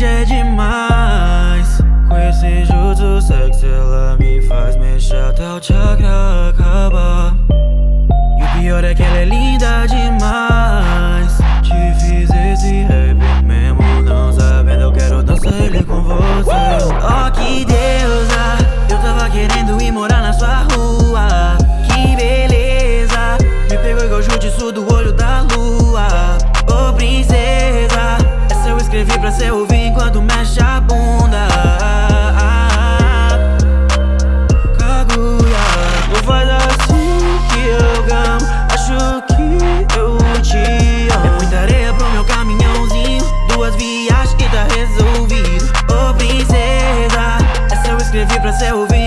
já é demais. Com esse jutsu sexy ela me faz mexer até o chakra acabar. E o pior é que ela é linda demais. Te fiz esse rap mesmo não sabendo Eu quero dançar ele com você. Oh que deusa Eu tava querendo ir morar na sua rua. Que beleza Me pegou igual jutsu do você ouvir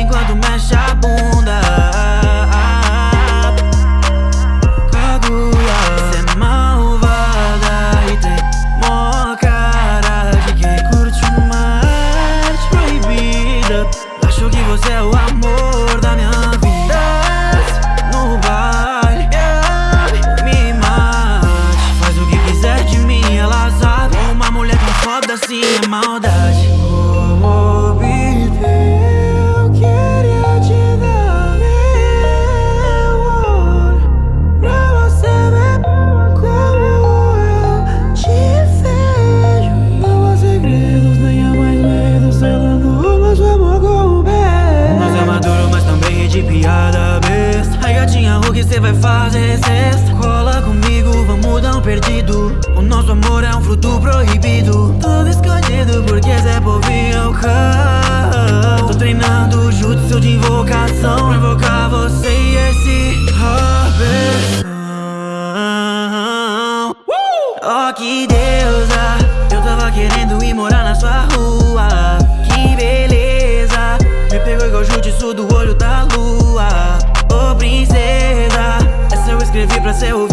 Oh que deusa. Eu tava querendo ir morar na sua rua. Que beleza. Me pegou igual jutsu do olho da lua. Oh princesa Essa eu escrevi pra ouvir enquanto